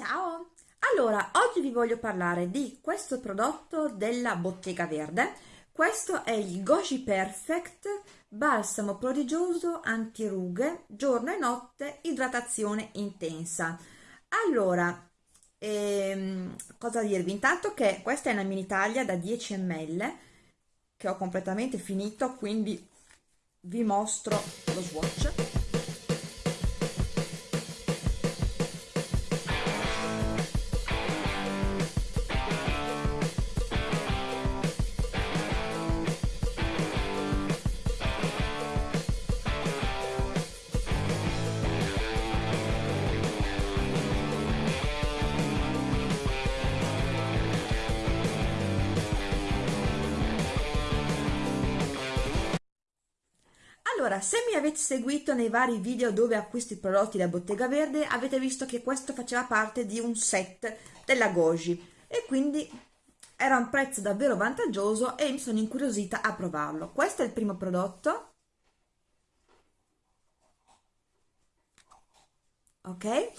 Ciao! Allora, oggi vi voglio parlare di questo prodotto della Bottega Verde. Questo è il Goji Perfect Balsamo prodigioso antirughe, giorno e notte, idratazione intensa. Allora, ehm, cosa dirvi? Intanto che questa è una mini taglia da 10 ml che ho completamente finito, quindi vi mostro lo swatch. Allora, se mi avete seguito nei vari video dove acquisto i prodotti da Bottega Verde, avete visto che questo faceva parte di un set della Goji e quindi era un prezzo davvero vantaggioso e mi sono incuriosita a provarlo. Questo è il primo prodotto. Ok?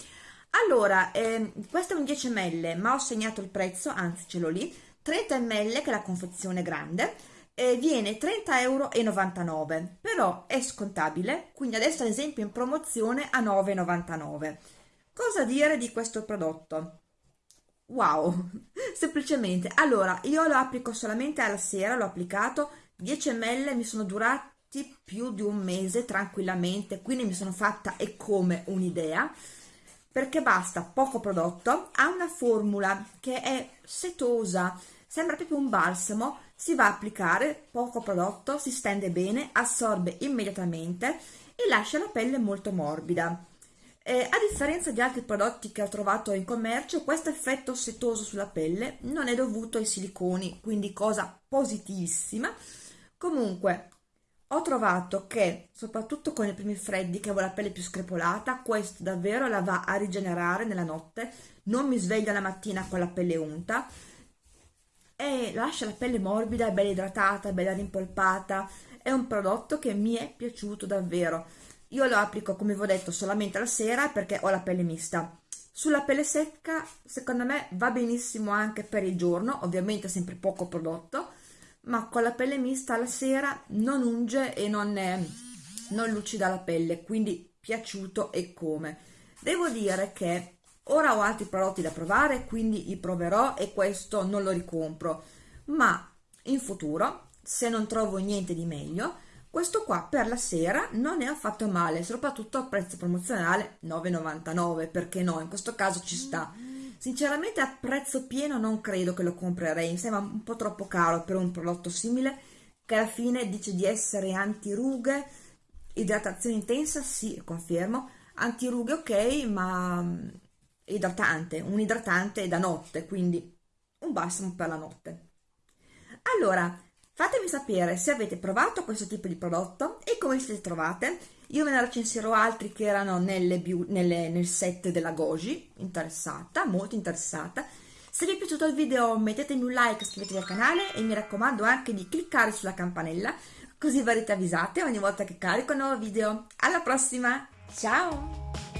Allora, eh, questo è un 10 ml, ma ho segnato il prezzo, anzi ce l'ho lì, 30 ml che è la confezione grande, eh, viene 30,99 euro, però è scontabile, quindi adesso ad esempio in promozione a 9,99. Cosa dire di questo prodotto? Wow, semplicemente, allora io lo applico solamente alla sera, l'ho applicato, 10 ml mi sono durati più di un mese tranquillamente, quindi mi sono fatta e come un'idea, perché basta poco prodotto, ha una formula che è setosa, sembra proprio un balsamo, si va a applicare poco prodotto, si stende bene, assorbe immediatamente e lascia la pelle molto morbida. Eh, a differenza di altri prodotti che ho trovato in commercio, questo effetto setoso sulla pelle non è dovuto ai siliconi, quindi cosa positivissima. Comunque, ho trovato che, soprattutto con i primi freddi, che avevo la pelle più screpolata, questo davvero la va a rigenerare nella notte, non mi sveglio la mattina con la pelle unta, e lascia la pelle morbida, bella idratata, bella rimpolpata. È un prodotto che mi è piaciuto davvero. Io lo applico, come vi ho detto, solamente la sera perché ho la pelle mista. Sulla pelle secca, secondo me, va benissimo anche per il giorno, ovviamente sempre poco prodotto, ma con la pelle mista la sera non unge e non, è, non lucida la pelle, quindi piaciuto e come. Devo dire che Ora ho altri prodotti da provare, quindi li proverò e questo non lo ricompro, ma in futuro, se non trovo niente di meglio, questo qua per la sera non è affatto male, soprattutto a prezzo promozionale 9,99, perché no, in questo caso ci sta. Sinceramente a prezzo pieno non credo che lo comprerei, mi sembra un po' troppo caro per un prodotto simile, che alla fine dice di essere antirughe, idratazione intensa, sì, confermo, antirughe ok, ma idratante, un idratante da notte, quindi un balsamo per la notte. Allora, fatemi sapere se avete provato questo tipo di prodotto e come siete trovate. Io ve ne recensirò altri che erano nelle, nelle, nel set della Goji, interessata, molto interessata. Se vi è piaciuto il video mettetemi un like, iscrivetevi al canale e mi raccomando anche di cliccare sulla campanella così verrete avvisate ogni volta che carico un nuovo video. Alla prossima, ciao!